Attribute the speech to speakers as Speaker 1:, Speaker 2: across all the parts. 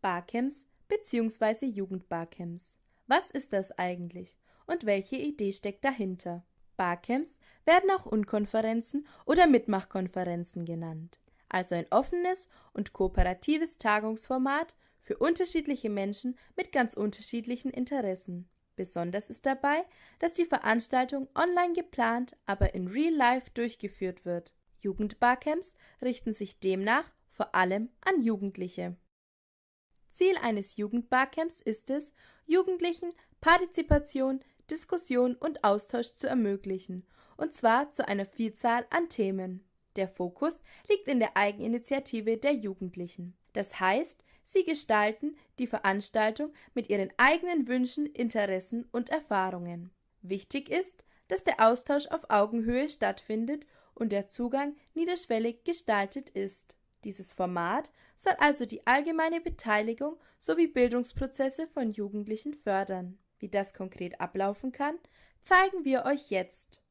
Speaker 1: Barcamps bzw. Jugendbarcamps. Was ist das eigentlich und welche Idee steckt dahinter? Barcamps werden auch Unkonferenzen oder Mitmachkonferenzen genannt, also ein offenes und kooperatives Tagungsformat für unterschiedliche Menschen mit ganz unterschiedlichen Interessen. Besonders ist dabei, dass die Veranstaltung online geplant, aber in Real Life durchgeführt wird. Jugendbarcamps richten sich demnach vor allem an Jugendliche. Ziel eines Jugendbarcamps ist es, Jugendlichen Partizipation, Diskussion und Austausch zu ermöglichen, und zwar zu einer Vielzahl an Themen. Der Fokus liegt in der Eigeninitiative der Jugendlichen. Das heißt, sie gestalten die Veranstaltung mit ihren eigenen Wünschen, Interessen und Erfahrungen. Wichtig ist, dass der Austausch auf Augenhöhe stattfindet und der Zugang niederschwellig gestaltet ist. Dieses Format soll also die allgemeine Beteiligung sowie Bildungsprozesse von Jugendlichen fördern. Wie das konkret ablaufen kann, zeigen wir euch jetzt.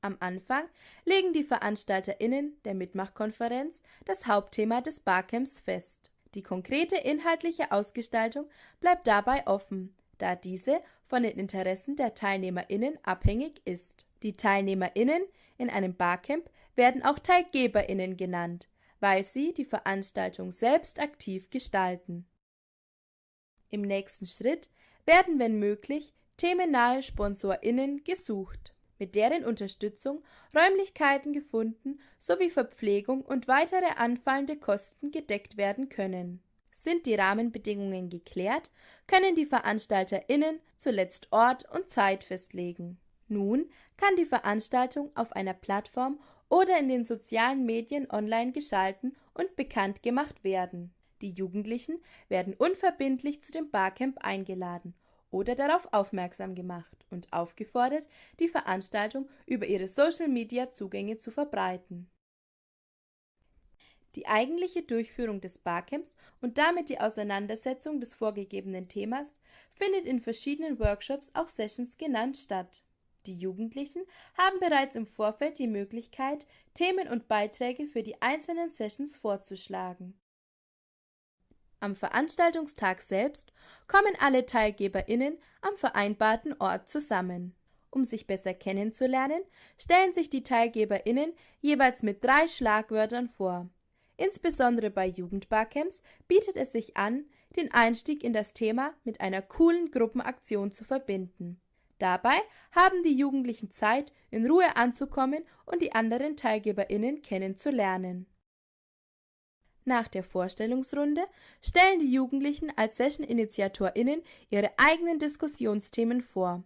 Speaker 1: Am Anfang legen die VeranstalterInnen der Mitmachkonferenz das Hauptthema des Barcamps fest. Die konkrete inhaltliche Ausgestaltung bleibt dabei offen, da diese von den Interessen der TeilnehmerInnen abhängig ist. Die TeilnehmerInnen in einem Barcamp werden auch TeilgeberInnen genannt, weil sie die Veranstaltung selbst aktiv gestalten. Im nächsten Schritt werden, wenn möglich, themennahe SponsorInnen gesucht, mit deren Unterstützung Räumlichkeiten gefunden sowie Verpflegung und weitere anfallende Kosten gedeckt werden können. Sind die Rahmenbedingungen geklärt, können die VeranstalterInnen zuletzt Ort und Zeit festlegen. Nun kann die Veranstaltung auf einer Plattform oder in den sozialen Medien online geschalten und bekannt gemacht werden. Die Jugendlichen werden unverbindlich zu dem Barcamp eingeladen oder darauf aufmerksam gemacht und aufgefordert, die Veranstaltung über ihre Social-Media-Zugänge zu verbreiten. Die eigentliche Durchführung des Barcamps und damit die Auseinandersetzung des vorgegebenen Themas findet in verschiedenen Workshops, auch Sessions genannt, statt die Jugendlichen haben bereits im Vorfeld die Möglichkeit, Themen und Beiträge für die einzelnen Sessions vorzuschlagen. Am Veranstaltungstag selbst kommen alle TeilgeberInnen am vereinbarten Ort zusammen. Um sich besser kennenzulernen, stellen sich die TeilgeberInnen jeweils mit drei Schlagwörtern vor. Insbesondere bei Jugendbarcamps bietet es sich an, den Einstieg in das Thema mit einer coolen Gruppenaktion zu verbinden. Dabei haben die Jugendlichen Zeit, in Ruhe anzukommen und die anderen TeilgeberInnen kennenzulernen. Nach der Vorstellungsrunde stellen die Jugendlichen als Session-InitiatorInnen ihre eigenen Diskussionsthemen vor.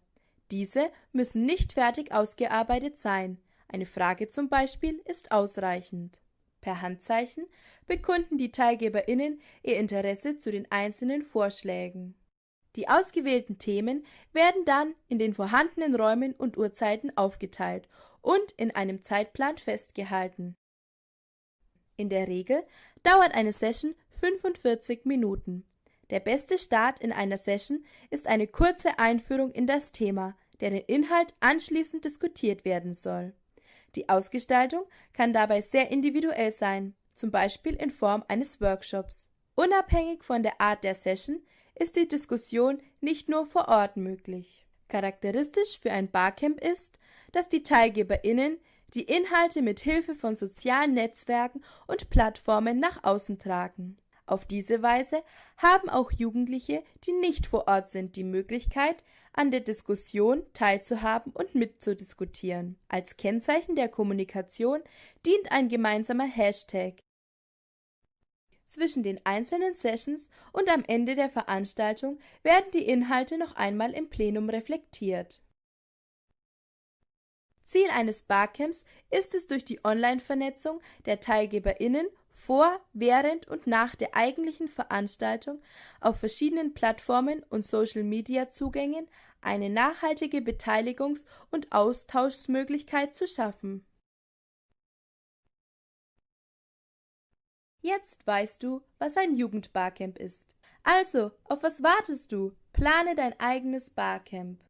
Speaker 1: Diese müssen nicht fertig ausgearbeitet sein. Eine Frage zum Beispiel ist ausreichend. Per Handzeichen bekunden die TeilgeberInnen ihr Interesse zu den einzelnen Vorschlägen. Die ausgewählten Themen werden dann in den vorhandenen Räumen und Uhrzeiten aufgeteilt und in einem Zeitplan festgehalten. In der Regel dauert eine Session 45 Minuten. Der beste Start in einer Session ist eine kurze Einführung in das Thema, deren Inhalt anschließend diskutiert werden soll. Die Ausgestaltung kann dabei sehr individuell sein, zum Beispiel in Form eines Workshops. Unabhängig von der Art der Session ist die Diskussion nicht nur vor Ort möglich. Charakteristisch für ein Barcamp ist, dass die TeilgeberInnen die Inhalte mit Hilfe von sozialen Netzwerken und Plattformen nach außen tragen. Auf diese Weise haben auch Jugendliche, die nicht vor Ort sind, die Möglichkeit, an der Diskussion teilzuhaben und mitzudiskutieren. Als Kennzeichen der Kommunikation dient ein gemeinsamer Hashtag, zwischen den einzelnen Sessions und am Ende der Veranstaltung werden die Inhalte noch einmal im Plenum reflektiert. Ziel eines Barcamps ist es durch die Online-Vernetzung der TeilgeberInnen vor, während und nach der eigentlichen Veranstaltung auf verschiedenen Plattformen und Social-Media-Zugängen eine nachhaltige Beteiligungs- und Austauschmöglichkeit zu schaffen. Jetzt weißt du, was ein Jugendbarcamp ist. Also, auf was wartest du? Plane dein eigenes Barcamp.